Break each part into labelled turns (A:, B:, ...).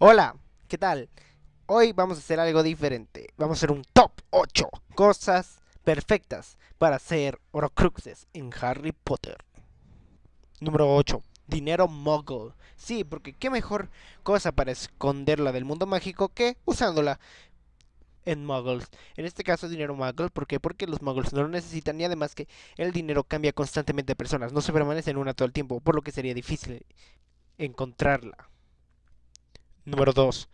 A: Hola, ¿qué tal? Hoy vamos a hacer algo diferente. Vamos a hacer un top 8 cosas perfectas para hacer Horcruxes en Harry Potter. Número 8. Dinero Muggle. Sí, porque qué mejor cosa para esconderla del mundo mágico que usándola en Muggles. En este caso, dinero Muggle. ¿Por qué? Porque los Muggles no lo necesitan y además que el dinero cambia constantemente de personas. No se permanece en una todo el tiempo, por lo que sería difícil encontrarla. Número 2.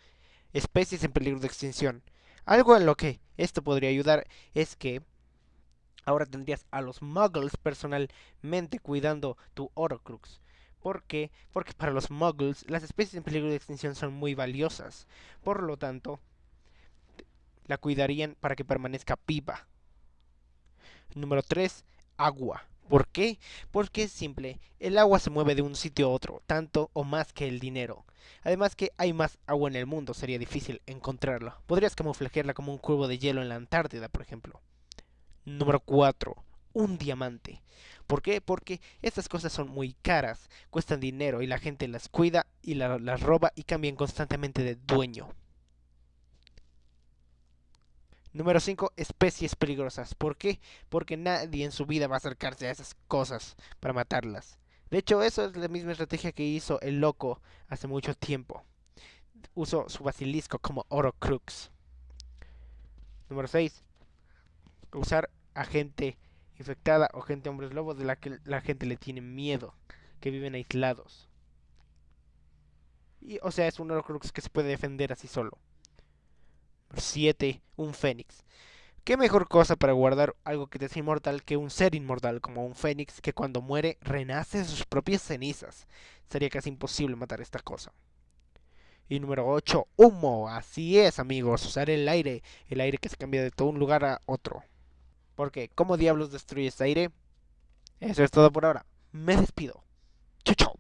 A: Especies en peligro de extinción. Algo en lo que esto podría ayudar es que ahora tendrías a los muggles personalmente cuidando tu Horcrux. ¿Por qué? Porque para los muggles las especies en peligro de extinción son muy valiosas. Por lo tanto, la cuidarían para que permanezca viva. Número 3. Agua. ¿Por qué? Porque es simple, el agua se mueve de un sitio a otro, tanto o más que el dinero. Además que hay más agua en el mundo, sería difícil encontrarla. Podrías camuflajearla como un cubo de hielo en la Antártida, por ejemplo. Número 4. Un diamante. ¿Por qué? Porque estas cosas son muy caras, cuestan dinero y la gente las cuida y la, las roba y cambian constantemente de dueño. Número 5. Especies peligrosas. ¿Por qué? Porque nadie en su vida va a acercarse a esas cosas para matarlas. De hecho, eso es la misma estrategia que hizo el loco hace mucho tiempo. Usó su basilisco como Orocrux. Número 6. Usar a gente infectada o gente hombres lobos de la que la gente le tiene miedo, que viven aislados. Y, o sea, es un Orocrux que se puede defender así solo. 7. Un fénix. ¿Qué mejor cosa para guardar algo que te es inmortal que un ser inmortal como un fénix que cuando muere renace de sus propias cenizas? Sería casi imposible matar esta cosa. Y número 8, humo. Así es, amigos, usar el aire, el aire que se cambia de todo un lugar a otro. Porque, ¿cómo diablos destruyes aire? Eso es todo por ahora. Me despido. Chau, chau.